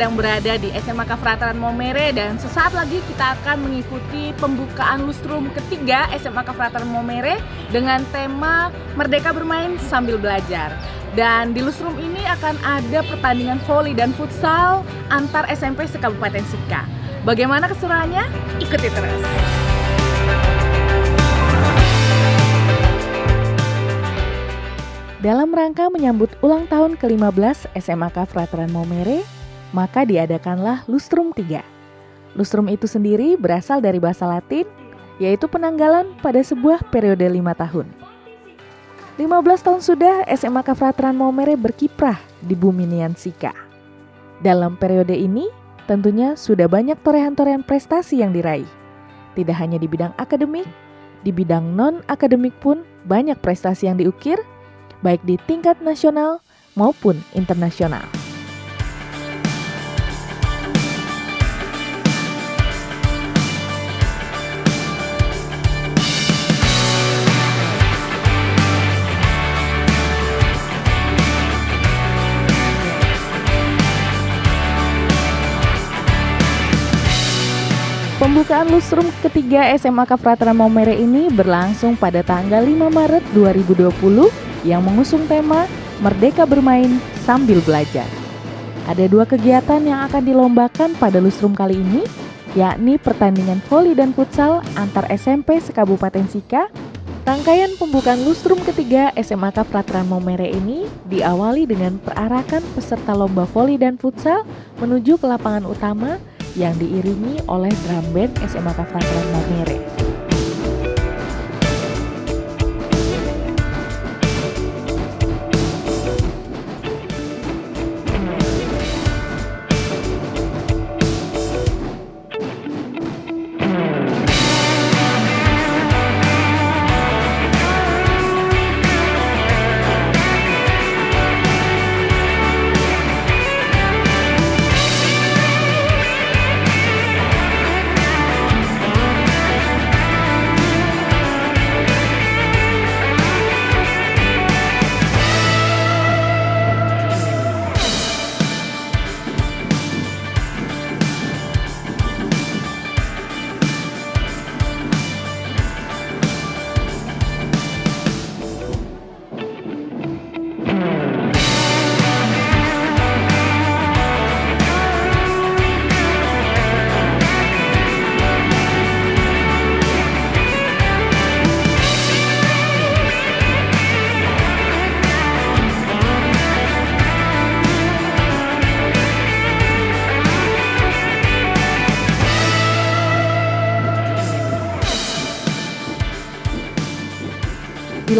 Sedang berada di SMA Kafrataran Momere dan sesaat lagi kita akan mengikuti pembukaan lustrum ketiga SMA Kafrataran Momere dengan tema Merdeka Bermain Sambil Belajar. Dan di lustrum ini akan ada pertandingan voli dan futsal antar SMP sekabupaten Sika. Bagaimana keseruannya? Ikuti terus. Dalam rangka menyambut ulang tahun ke-15 SMAK Frateran Momere, maka diadakanlah Lustrum 3. Lustrum itu sendiri berasal dari bahasa Latin, yaitu penanggalan pada sebuah periode lima tahun. 15 tahun sudah SMAK Frateran Momere berkiprah di bumi Niansika. Dalam periode ini, tentunya sudah banyak torehan-torehan prestasi yang diraih. Tidak hanya di bidang akademik, di bidang non-akademik pun banyak prestasi yang diukir baik di tingkat nasional maupun internasional. Pembukaan lustrum ketiga SMA Kafratra Maumere ini berlangsung pada tanggal 5 Maret 2020 yang mengusung tema Merdeka Bermain Sambil Belajar. Ada dua kegiatan yang akan dilombakan pada lustrum kali ini, yakni pertandingan voli dan futsal antar SMP sekabupaten Sika. Rangkaian pembukaan lustrum ketiga SMAK Pratran Momere ini diawali dengan perarakan peserta lomba voli dan futsal menuju ke lapangan utama yang diiringi oleh drum band SMAK Pratran Momere.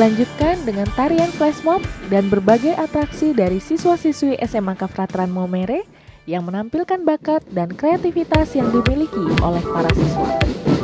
Dilanjutkan dengan tarian flash mob dan berbagai atraksi dari siswa-siswi SMA Kafratran Momere yang menampilkan bakat dan kreativitas yang dimiliki oleh para siswa.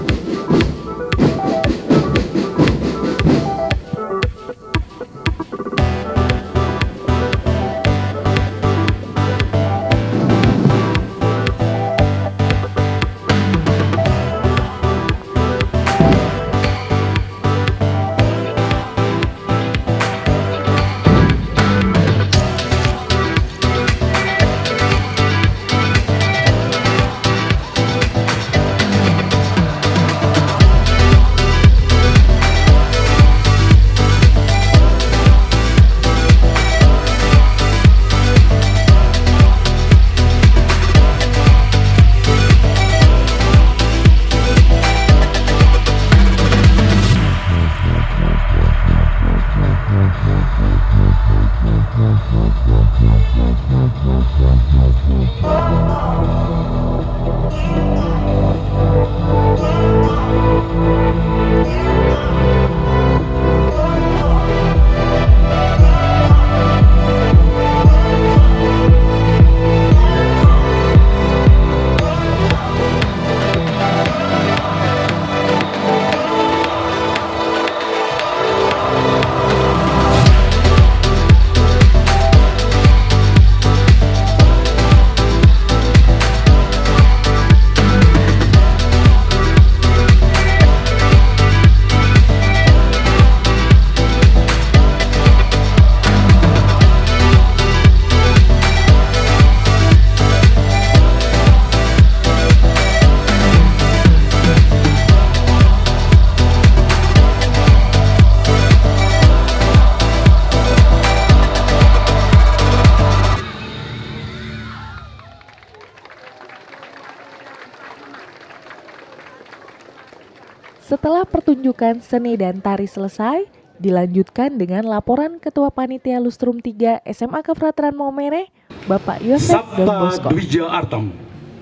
Setelah pertunjukan seni dan tari selesai, dilanjutkan dengan laporan Ketua Panitia Lustrum 3 SMA Kefrateran Maumere, Bapak Yosef Don Bosco. Dwija Artam,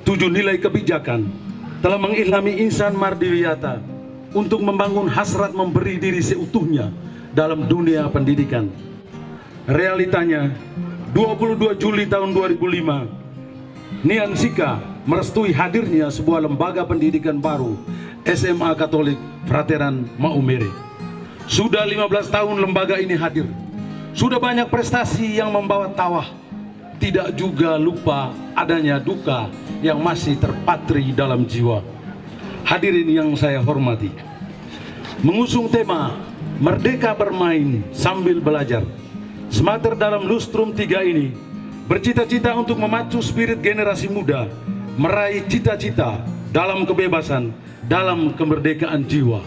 tujuh nilai kebijakan telah mengilhami Insan Mardiwiyata untuk membangun hasrat memberi diri seutuhnya dalam dunia pendidikan. Realitanya, 22 Juli tahun 2005, Nian Sika merestui hadirnya sebuah lembaga pendidikan baru SMA Katolik Frateran Maumere. Sudah 15 tahun lembaga ini hadir. Sudah banyak prestasi yang membawa tawah. Tidak juga lupa adanya duka yang masih terpatri dalam jiwa. Hadirin yang saya hormati. Mengusung tema Merdeka bermain sambil belajar. Semater dalam Lustrum 3 ini bercita-cita untuk memacu spirit generasi muda meraih cita-cita dalam kebebasan, dalam kemerdekaan jiwa.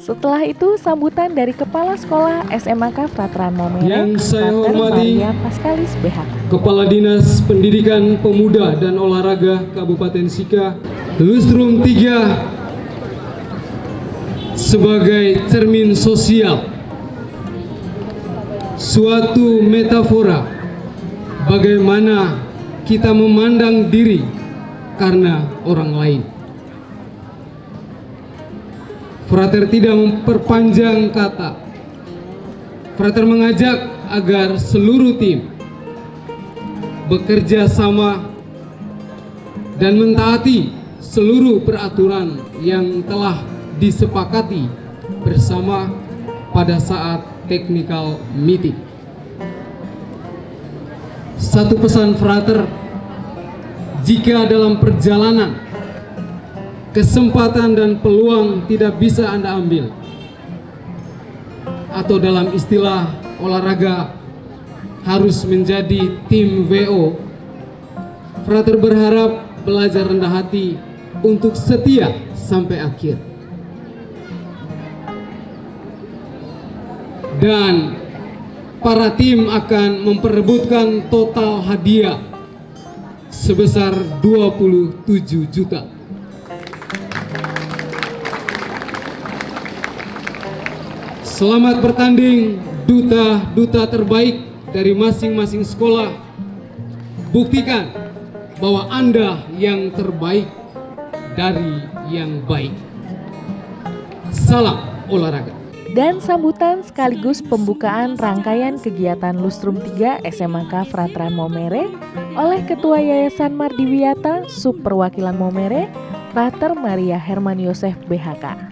Setelah itu sambutan dari Kepala Sekolah SMAK Frateran Momere Yang saya hormati Paskalis BH. Kepala Dinas Pendidikan Pemuda dan Olahraga Kabupaten Sika Lustrum 3 sebagai cermin sosial suatu metafora bagaimana kita memandang diri karena orang lain. Frater tidak memperpanjang kata. Frater mengajak agar seluruh tim bekerja sama dan mentaati seluruh peraturan yang telah disepakati bersama pada saat technical meeting. Satu pesan frater, jika dalam perjalanan kesempatan dan peluang tidak bisa Anda ambil. Atau dalam istilah olahraga harus menjadi tim VO. Frater berharap belajar rendah hati untuk setia sampai akhir. Dan para tim akan memperebutkan total hadiah sebesar 27 juta. Selamat bertanding duta-duta terbaik dari masing-masing sekolah. Buktikan bahwa Anda yang terbaik dari yang baik. Salam olahraga. Dan sambutan sekaligus pembukaan rangkaian kegiatan Lustrum 3 SMK Frateran Momere oleh Ketua Yayasan Mardiwiata Subperwakilan Momere, Frater Maria Herman Yosef BHK.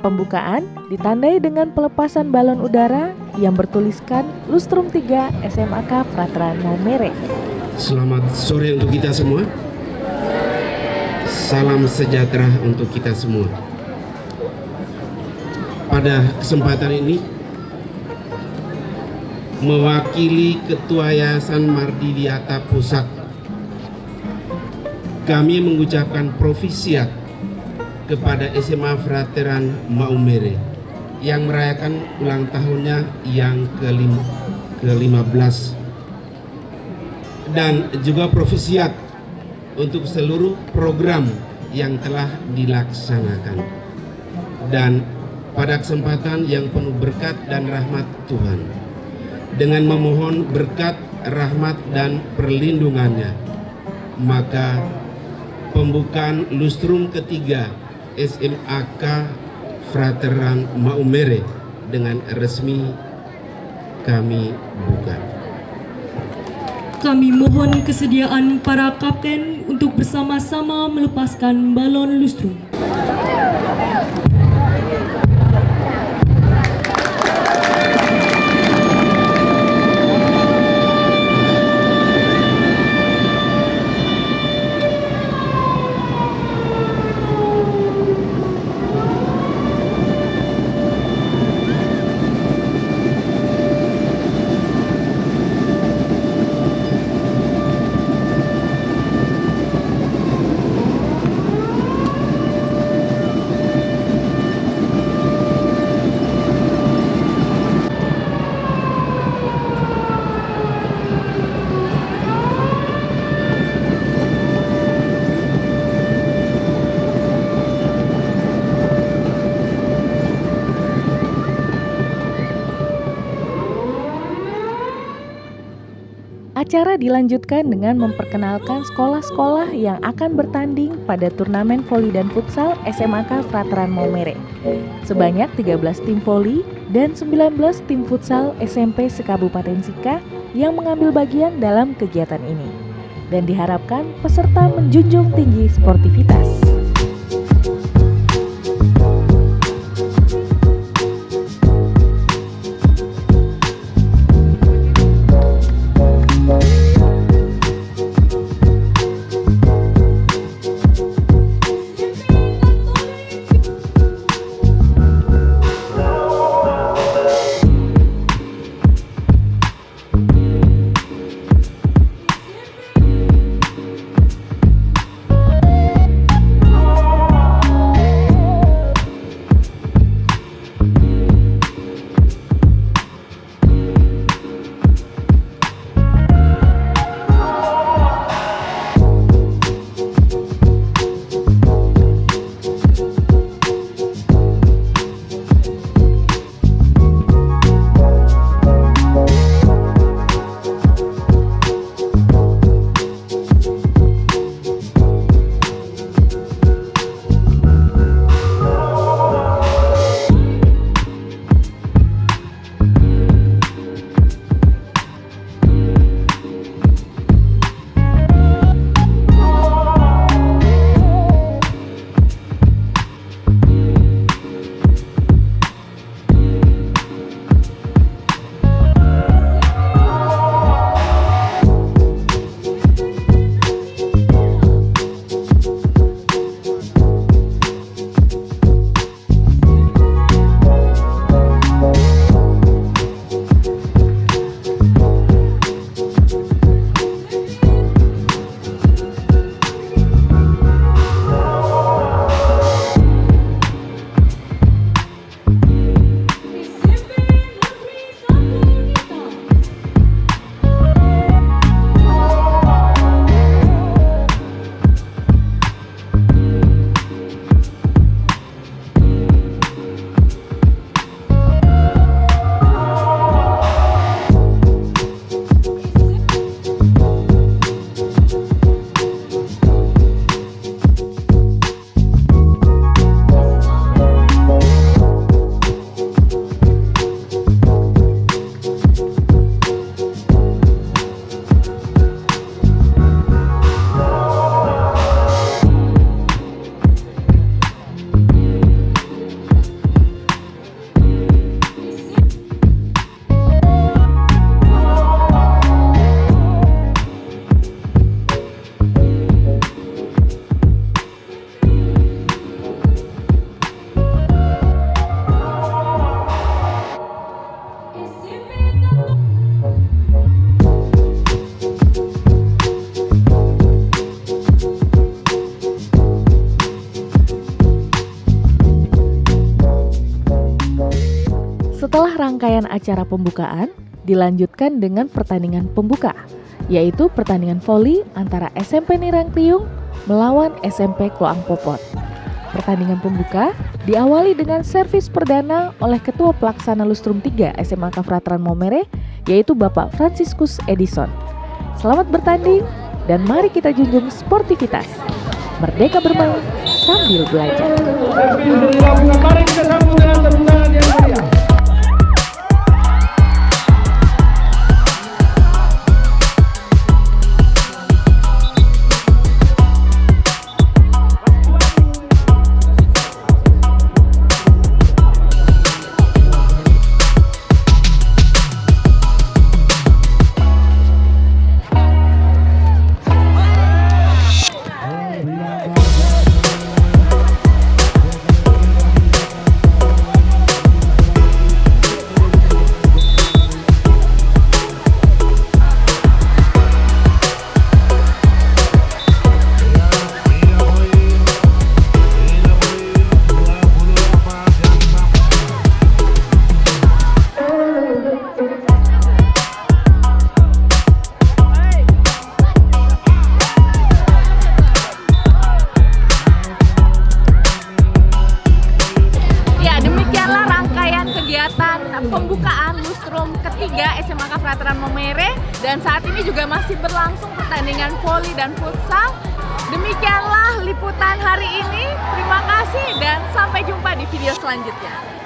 Pembukaan ditandai dengan pelepasan balon udara yang bertuliskan Lustrum 3 SMAK Frateran Maumere. Selamat sore untuk kita semua. Salam sejahtera untuk kita semua. Pada kesempatan ini mewakili Ketua Yayasan Mardidiata Pusat kami mengucapkan profisiat kepada SMA Frateran Maumere yang merayakan ulang tahunnya yang ke-15 dan juga profisiat untuk seluruh program yang telah dilaksanakan. Dan pada kesempatan yang penuh berkat dan rahmat Tuhan dengan memohon berkat rahmat dan perlindungannya maka pembukaan lustrum ketiga SMAK Frateran Maumere dengan resmi kami buka. Kami mohon kesediaan para kapten untuk bersama-sama melepaskan balon lustrum. Dilanjutkan dengan memperkenalkan sekolah-sekolah yang akan bertanding pada turnamen voli dan futsal SMAK Frateran Maumere. Sebanyak 13 tim voli dan 19 tim futsal SMP sekabupaten Sika yang mengambil bagian dalam kegiatan ini. Dan diharapkan peserta menjunjung tinggi sportivitas. Acara pembukaan, dilanjutkan dengan pertandingan pembuka, yaitu pertandingan voli antara SMP Nirang Tiung melawan SMP Kloang Popot. Pertandingan pembuka diawali dengan servis perdana oleh Ketua Pelaksana Lustrum 3 SMA Kafratran Momere, yaitu Bapak Franciscus Edison. Selamat bertanding dan mari kita junjung sportivitas. Merdeka bermain sambil belajar. Pembukaan lustrum ketiga SMAK Frateran Momere dan saat ini juga masih berlangsung pertandingan voli dan futsal. Demikianlah liputan hari ini. Terima kasih dan sampai jumpa di video selanjutnya.